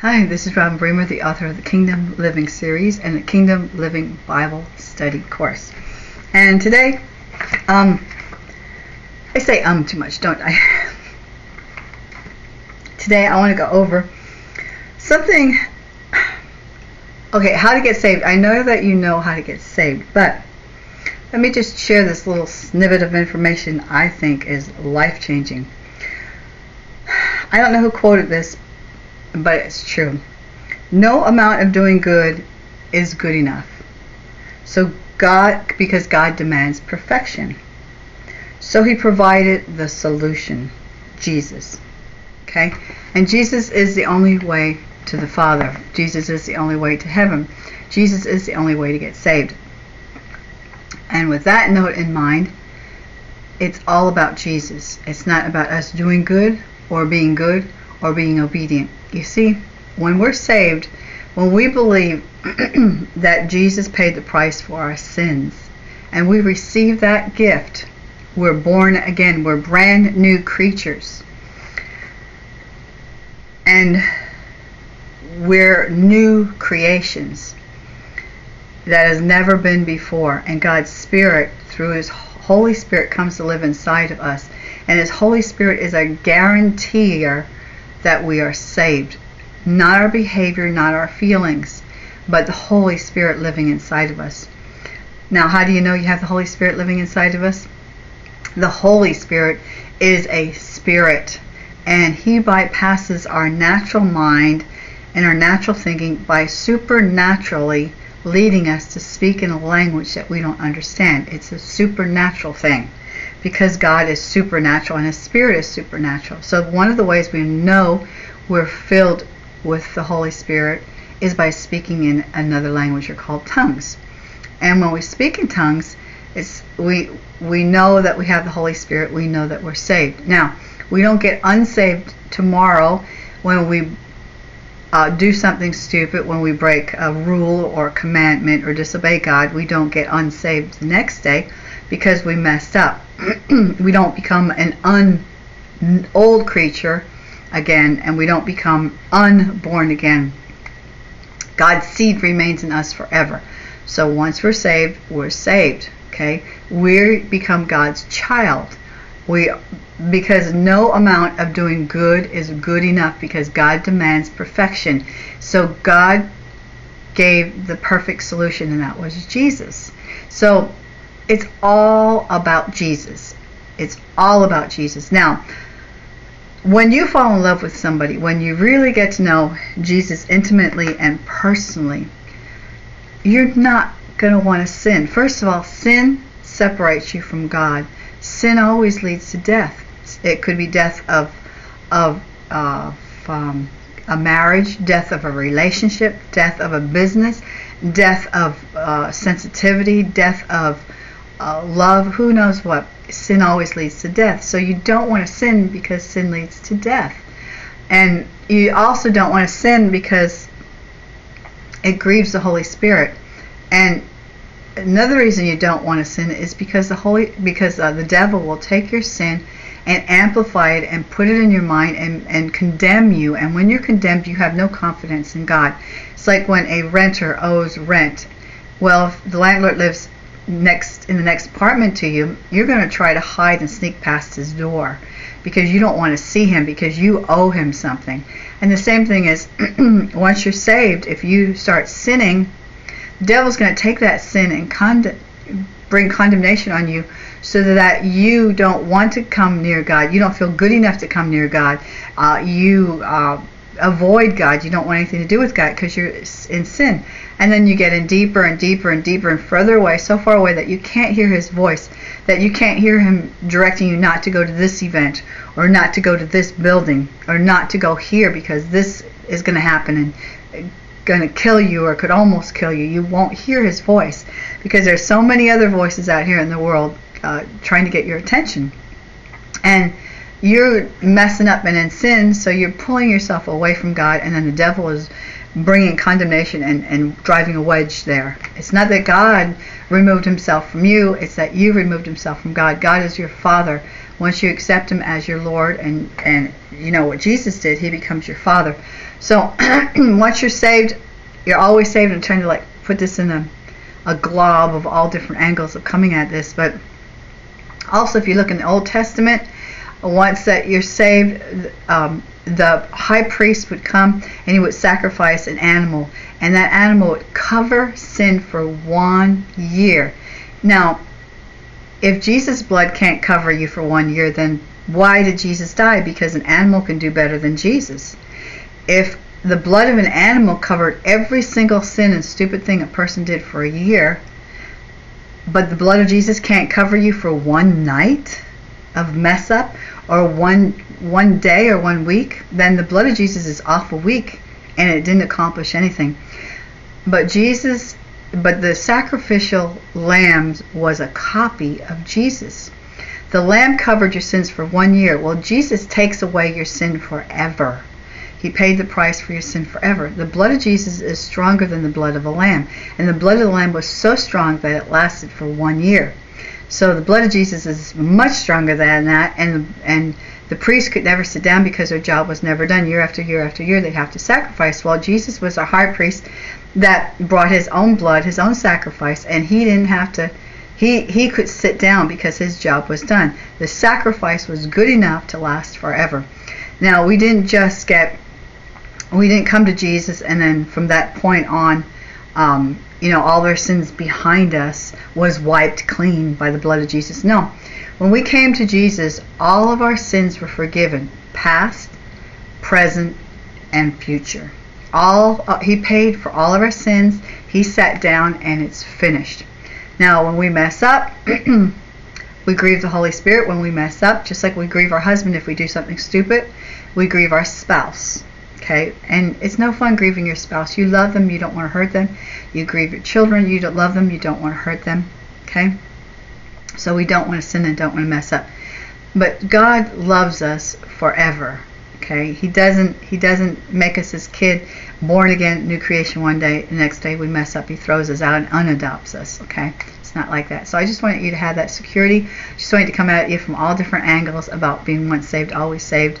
Hi, this is Robin Bremer, the author of the Kingdom Living series and the Kingdom Living Bible Study course. And today, um, I say um too much, don't I? today I want to go over something. Okay, how to get saved. I know that you know how to get saved, but let me just share this little snippet of information I think is life changing. I don't know who quoted this, but it's true. No amount of doing good is good enough. So God, because God demands perfection. So he provided the solution, Jesus. Okay? And Jesus is the only way to the Father. Jesus is the only way to heaven. Jesus is the only way to get saved. And with that note in mind, it's all about Jesus. It's not about us doing good or being good or being obedient. You see, when we're saved, when we believe that Jesus paid the price for our sins and we receive that gift, we're born again. We're brand new creatures. And we're new creations that has never been before. And God's Spirit, through His Holy Spirit, comes to live inside of us. And His Holy Spirit is a guarantor that we are saved. Not our behavior, not our feelings, but the Holy Spirit living inside of us. Now, how do you know you have the Holy Spirit living inside of us? The Holy Spirit is a spirit, and He bypasses our natural mind and our natural thinking by supernaturally leading us to speak in a language that we don't understand. It's a supernatural thing because God is supernatural and His Spirit is supernatural. So, one of the ways we know we're filled with the Holy Spirit is by speaking in another language or called tongues. And when we speak in tongues, it's we we know that we have the Holy Spirit. We know that we're saved. Now, we don't get unsaved tomorrow when we uh, do something stupid, when we break a rule or commandment or disobey God. We don't get unsaved the next day because we messed up. we don't become an un old creature again, and we don't become unborn again. God's seed remains in us forever. So once we're saved, we're saved. Okay, we become God's child. We because no amount of doing good is good enough because God demands perfection. So God gave the perfect solution, and that was Jesus. So it's all about Jesus. It's all about Jesus. Now, when you fall in love with somebody, when you really get to know Jesus intimately and personally, you're not going to want to sin. First of all, sin separates you from God. Sin always leads to death. It could be death of of, of um, a marriage, death of a relationship, death of a business, death of uh, sensitivity, death of uh, love, who knows what. Sin always leads to death. So you don't want to sin because sin leads to death. And you also don't want to sin because it grieves the Holy Spirit. And another reason you don't want to sin is because the holy because uh, the devil will take your sin and amplify it and put it in your mind and, and condemn you and when you're condemned you have no confidence in god it's like when a renter owes rent well if the landlord lives next in the next apartment to you, you're going to try to hide and sneak past his door because you don't want to see him because you owe him something. And the same thing is once you're saved, if you start sinning, the devil's going to take that sin and con- bring condemnation on you so that you don't want to come near God. You don't feel good enough to come near God. Uh, you uh, avoid God. You don't want anything to do with God because you're in sin. And then you get in deeper and deeper and deeper and further away, so far away that you can't hear His voice, that you can't hear Him directing you not to go to this event or not to go to this building or not to go here because this is going to happen and going to kill you or could almost kill you. You won't hear His voice because there's so many other voices out here in the world uh, trying to get your attention. And you're messing up and in sin, so you're pulling yourself away from God, and then the devil is bringing condemnation and, and driving a wedge there. It's not that God removed himself from you, it's that you removed himself from God. God is your father. Once you accept him as your Lord and, and you know what Jesus did, he becomes your father. So once you're saved, you're always saved. I'm trying to like put this in a, a glob of all different angles of coming at this. But also if you look in the Old Testament, once that you're saved, um, the high priest would come and he would sacrifice an animal, and that animal would cover sin for one year. Now, if Jesus' blood can't cover you for one year, then why did Jesus die? Because an animal can do better than Jesus. If the blood of an animal covered every single sin and stupid thing a person did for a year, but the blood of Jesus can't cover you for one night of mess up or one one day or one week, then the blood of Jesus is awful weak and it didn't accomplish anything. But Jesus but the sacrificial lamb was a copy of Jesus. The lamb covered your sins for one year. Well, Jesus takes away your sin forever. He paid the price for your sin forever. The blood of Jesus is stronger than the blood of a lamb. And the blood of the lamb was so strong that it lasted for one year. So the blood of Jesus is much stronger than that. And, and the priests could never sit down because their job was never done. Year after year after year, they'd have to sacrifice. Well, Jesus was a high priest that brought his own blood, his own sacrifice, and he didn't have to. He he could sit down because his job was done. The sacrifice was good enough to last forever. Now we didn't just get, we didn't come to Jesus and then from that point on, um, you know, all our sins behind us was wiped clean by the blood of Jesus. No, when we came to Jesus, all of our sins were forgiven, past, present, and future. All uh, he paid for all of our sins. He sat down and it's finished. Now, when we mess up, we grieve the Holy Spirit when we mess up, just like we grieve our husband if we do something stupid. We grieve our spouse. Okay? And it's no fun grieving your spouse. You love them, you don't want to hurt them. You grieve your children, you don't love them, you don't want to hurt them. Okay? So we don't want to sin and don't want to mess up. But God loves us forever. Okay? He doesn't he doesn't make us his kid, born again, new creation one day, the next day we mess up, he throws us out and unadopts us. Okay? It's not like that. So I just wanted you to have that security. Just wanted to come at you from all different angles about being once saved, always saved.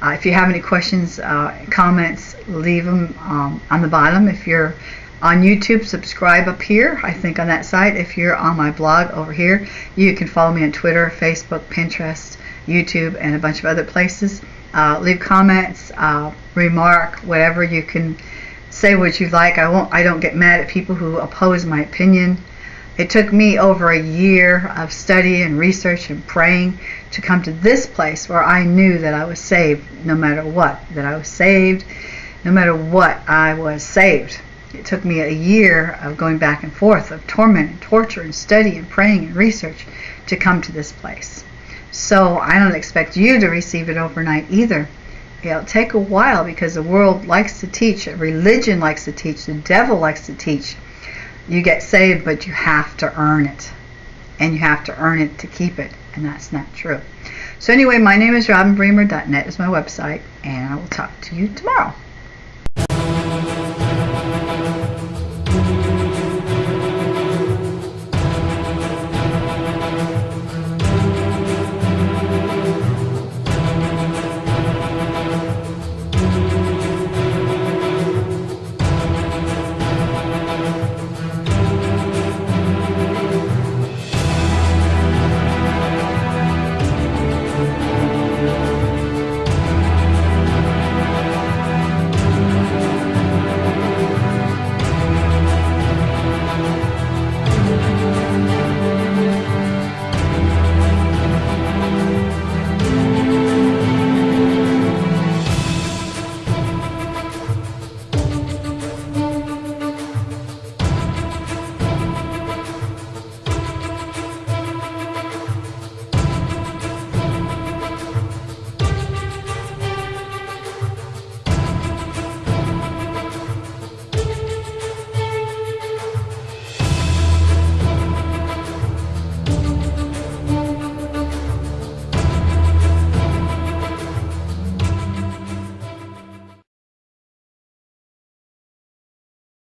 Uh, if you have any questions, uh, comments, leave them um, on the bottom. If you're on YouTube, subscribe up here, I think on that site. If you're on my blog over here, you can follow me on Twitter, Facebook, Pinterest, YouTube, and a bunch of other places. Uh, leave comments, uh, remark, whatever you can say what you like. I won't. I don't get mad at people who oppose my opinion. It took me over a year of study and research and praying to come to this place where I knew that I was saved no matter what. That I was saved no matter what, I was saved. It took me a year of going back and forth, of torment and torture and study and praying and research to come to this place. So I don't expect you to receive it overnight either. It'll take a while because the world likes to teach, religion likes to teach, the devil likes to teach. You get saved, but you have to earn it. And you have to earn it to keep it. And that's not true. So anyway, my name is robinbremer.net is my website, and I will talk to you tomorrow.